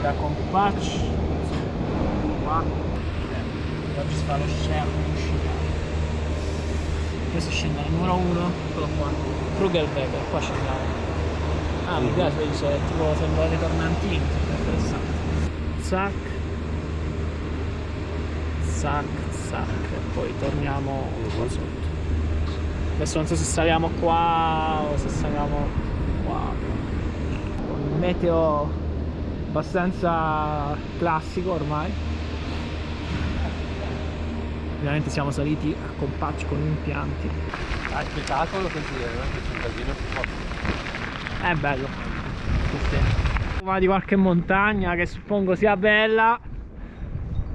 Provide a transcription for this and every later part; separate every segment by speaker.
Speaker 1: da Compacci qua. Oggi si fa lo share questo scende al numero 1 eccolo qua. Krugerberger qua scendiamo ah mi piace dice tipo sembra dei tornantini interessante. Zac. Zac zac. E poi torniamo qua sotto. Adesso non so se saliamo qua o se saliamo qua. Meteo abbastanza classico ormai. Ovviamente siamo saliti a compacci con impianti.
Speaker 2: Ah, spettacolo così, eh, che un casino. Più forte.
Speaker 1: è bello ma di qualche montagna che suppongo sia bella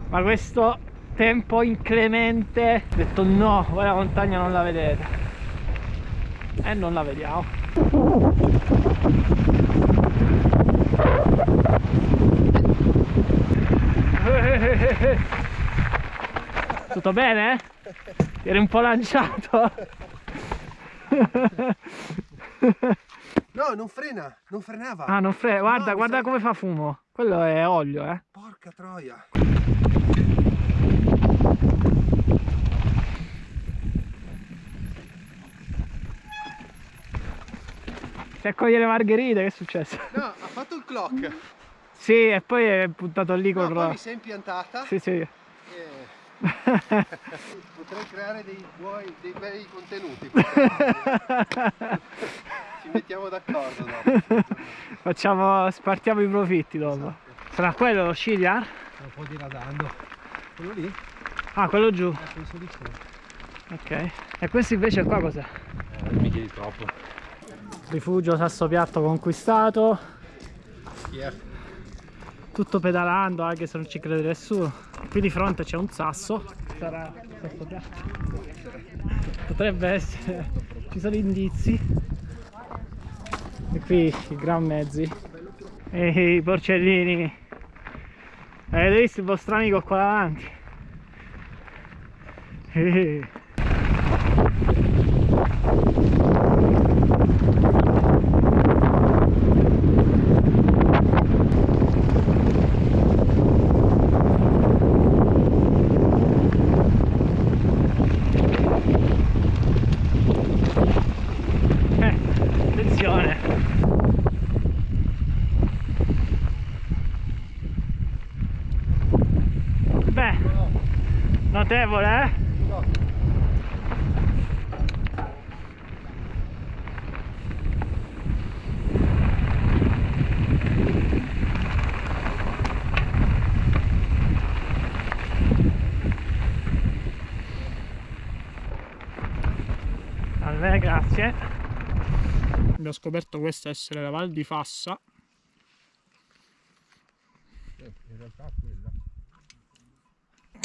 Speaker 1: ma questo tempo inclemente ho detto no voi la montagna non la vedete. E non la vediamo tutto bene? Ti eri un po' lanciato
Speaker 2: No, non frena, non frenava.
Speaker 1: Ah, non frega, guarda,
Speaker 2: mi
Speaker 1: guarda come fa fumo. Quello è olio, eh.
Speaker 2: Porca troia.
Speaker 1: Si accoglie le margherite, che è successo?
Speaker 2: No, ha fatto il clock.
Speaker 1: Sì, e poi è puntato lì
Speaker 2: No,
Speaker 1: col...
Speaker 2: poi mi è impiantata.
Speaker 1: Sì, sì.
Speaker 2: e Potrei creare dei buoni, dei bei contenuti. Ci mettiamo d'accordo dopo.
Speaker 1: Facciamo, spartiamo i profitti dopo. Sarà quello lo Sciliar?
Speaker 2: Un po' diradando. Quello lì?
Speaker 1: Ah, quello giù.
Speaker 2: Eh.
Speaker 1: Ok. E questo invece qua cos'è?
Speaker 2: Eh, mi chiedi troppo.
Speaker 1: Rifugio Sasso Piatto conquistato.
Speaker 2: Yeah.
Speaker 1: Tutto pedalando anche se non ci crede nessuno. Qui di fronte c'è un sasso. Sarà. Potrebbe essere. Ci sono indizi. E qui i gran mezzi. E i porcellini. Avete visto il vostro amico qua davanti? Eh. Eh, attenzione beh notevole eh grazie. Abbiamo scoperto questa essere la Val di Fassa.
Speaker 2: In realtà quella.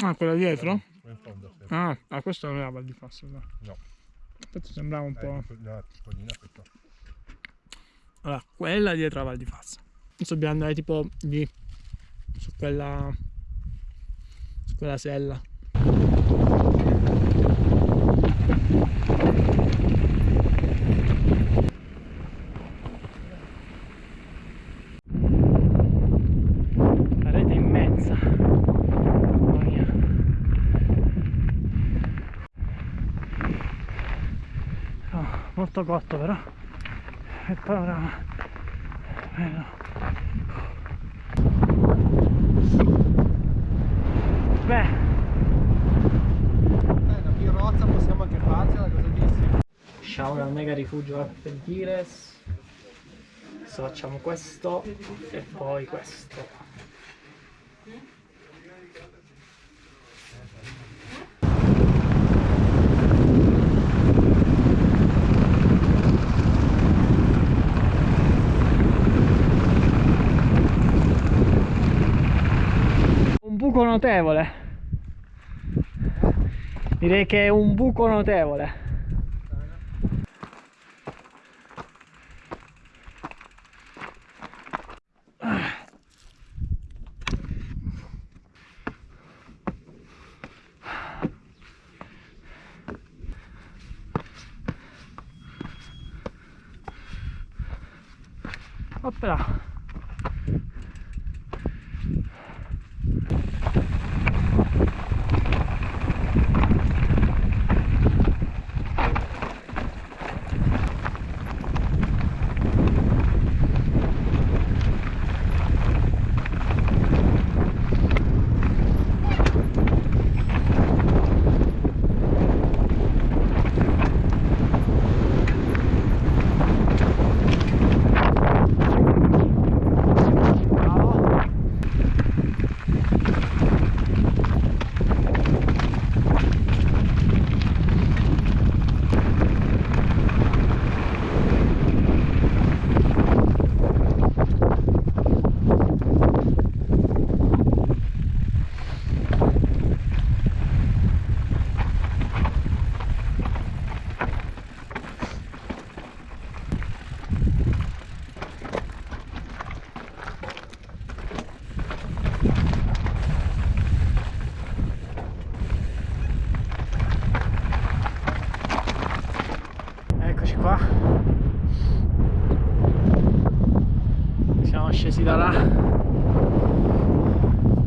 Speaker 1: Ah, quella dietro?
Speaker 2: In fondo, sì.
Speaker 1: Ah, ah, questa non è la Val di Fassa, no.
Speaker 2: No.
Speaker 1: Questo sembrava un po'.
Speaker 2: Eh, no, piccolina questa.
Speaker 1: Allora, quella dietro la Val di Fassa. Adesso dobbiamo andare tipo lì, su quella. su quella sella. Molto cotto però. Il panorama. Bello. Beh,
Speaker 2: Eh, una pirozza possiamo anche farcela, cosa dici?
Speaker 1: shower al mega rifugio Argentiles. Adesso facciamo questo e poi questo. Un buco notevole. Direi che è un buco notevole. Oppla.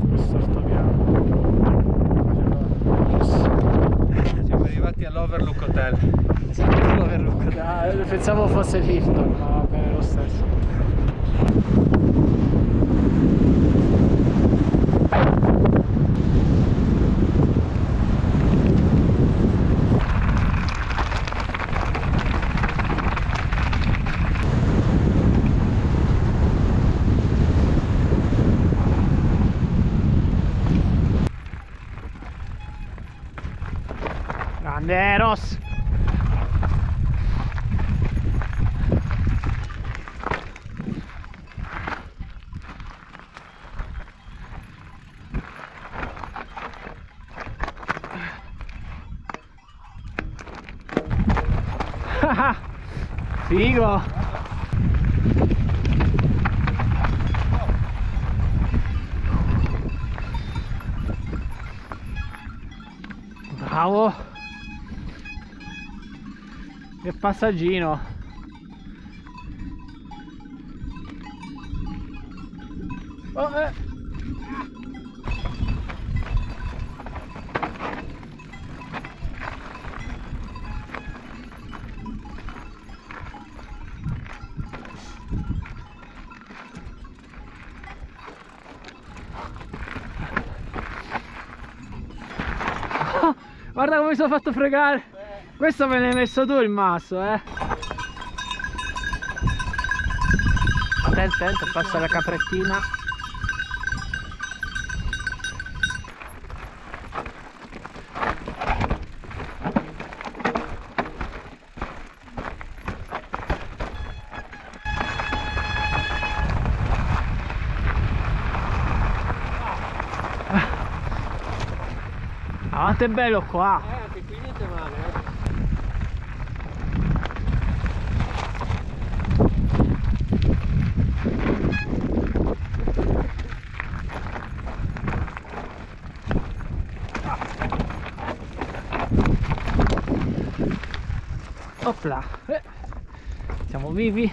Speaker 1: Questo altopiano.
Speaker 2: Siamo all'Overlook Hotel.
Speaker 1: Esatto, l'overlook. Ah, pensavo fosse Hilton, ma va bene lo stesso. Carneros! Figo! Bravo! Che passaggino! Oh, eh. Ah, Guarda come mi sono fatto fregare! Questo me l'hai messo tu il masso, eh! Attento, attento, passa la caprettina. Ah, quanto è bello qua!
Speaker 2: Eh, anche qui niente male, eh.
Speaker 1: Opla! Eh, Siamo vivi!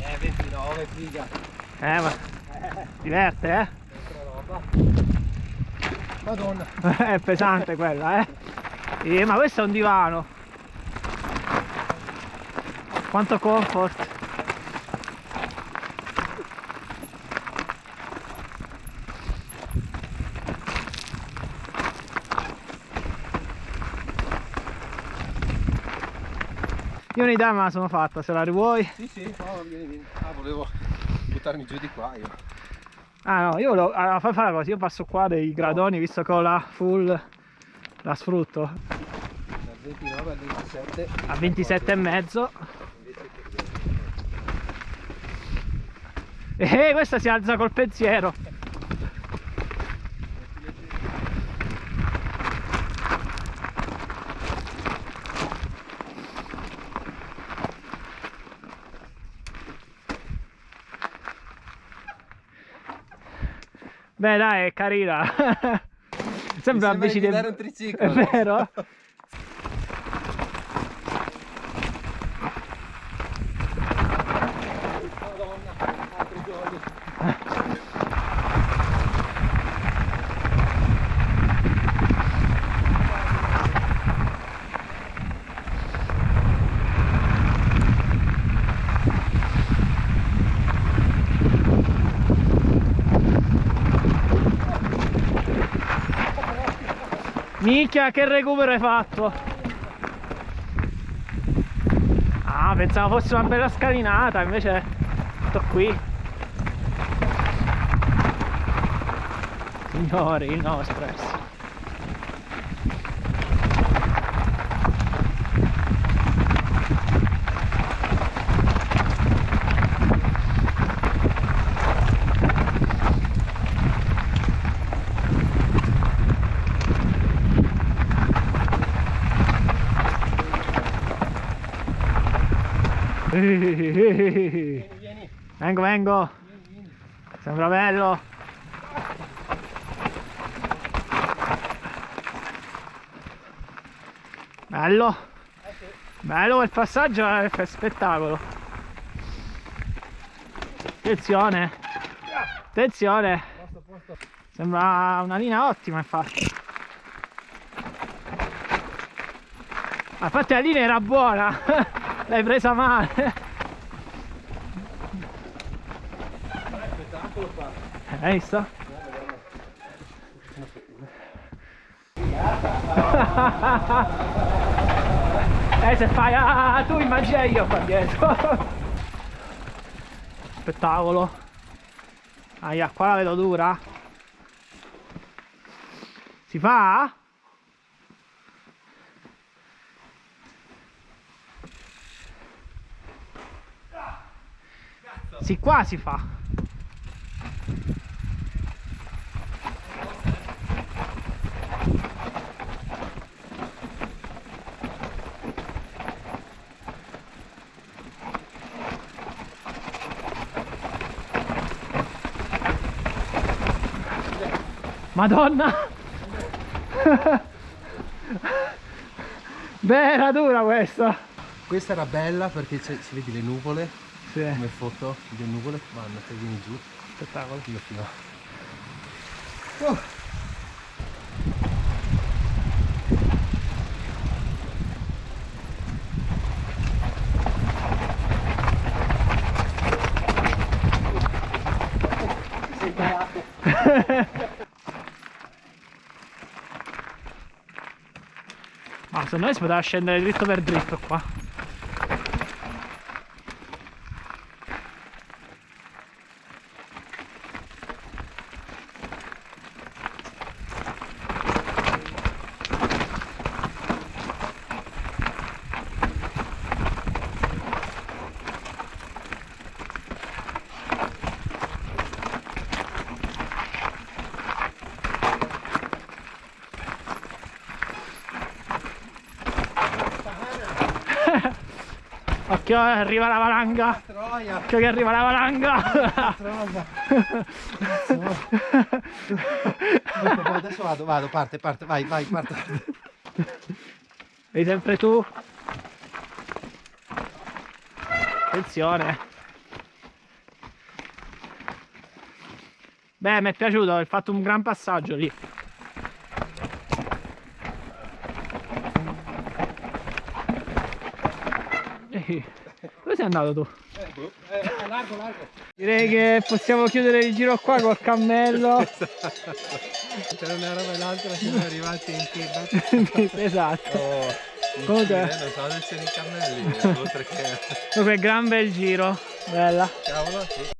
Speaker 2: Eh, 29, figa.
Speaker 1: Eh, ma diverte, eh?
Speaker 2: Madonna.
Speaker 1: è pesante quella, eh? Eh, ma questo è un divano. Quanto comfort. Io un'idea me la sono fatta, se la rivuoi.
Speaker 2: Sì, sì, no, vieni, vieni. Ah, volevo buttarmi giù di qua io.
Speaker 1: Ah no, io lo, allora, fai fare così, io passo qua dei gradoni visto che ho la full, la sfrutto
Speaker 2: Dal 29 al 27.
Speaker 1: a 27 e mezzo. E questa si alza col pensiero. Beh dai, è carina. Sembra
Speaker 2: Mi
Speaker 1: bici
Speaker 2: di
Speaker 1: del-
Speaker 2: guidare un triciclo.
Speaker 1: È vero? Minchia, che recupero hai fatto? Ah, pensavo fosse una bella scalinata, invece sto qui. Signori, no
Speaker 2: Vieni, vieni.
Speaker 1: Vengo, vengo. Sembra bello. Bello. Bello quel passaggio è spettacolo. Attenzione. Attenzione. Sembra una linea ottima infatti. Ma infatti la linea era buona. L'hai presa male. Hai visto? eh se fai ah, tu immagina io qua dietro spettacolo aia qua la vedo dura si fa? Sì, qua si fa. Madonna! Beh, era dura questa!
Speaker 2: Questa era bella perché si vedi le nuvole,
Speaker 1: Sì,
Speaker 2: come foto, le nuvole vanno, se vieni giù,
Speaker 1: spettacolo.
Speaker 2: io fino.
Speaker 1: Ma secondo me si poteva scendere dritto per dritto qua. Eh, arriva la valanga.
Speaker 2: Troia!
Speaker 1: Che arriva la valanga.
Speaker 2: Adesso vado, vado, parte, parte, vai, vai, parte.
Speaker 1: Sei sempre tu. Attenzione. Beh, mi è piaciuto, hai fatto un gran passaggio lì. Ehi, dove sei andato tu?
Speaker 2: largo, largo.
Speaker 1: Direi che possiamo chiudere il giro qua col cammello.
Speaker 2: Tra una roba e l'altra siamo arrivati in kebab.
Speaker 1: esatto.
Speaker 2: Oh,
Speaker 1: Comunque-
Speaker 2: non so siano i cammelli, oltre che...
Speaker 1: Comunque gran bel giro. Bella.
Speaker 2: Cavolo, sì.